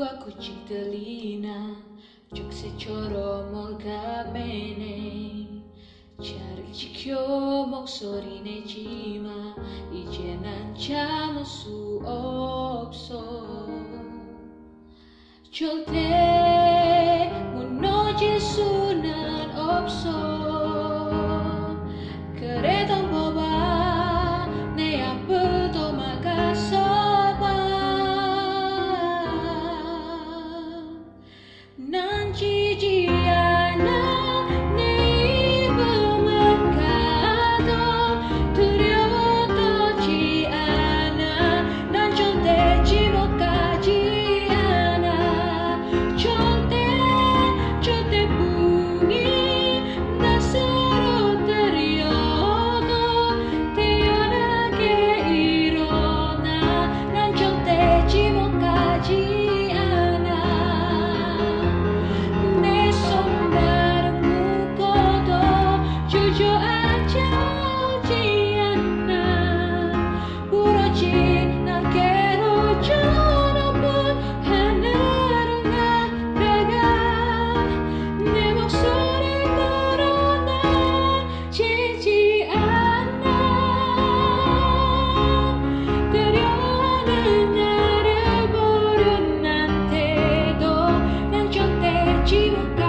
को कुछ गलीना चुक से छोरो मोगा मैंने Çarık çıkıyor moksorine cima İçenen çamı su okso. Çolte munoce sunan opso Regina.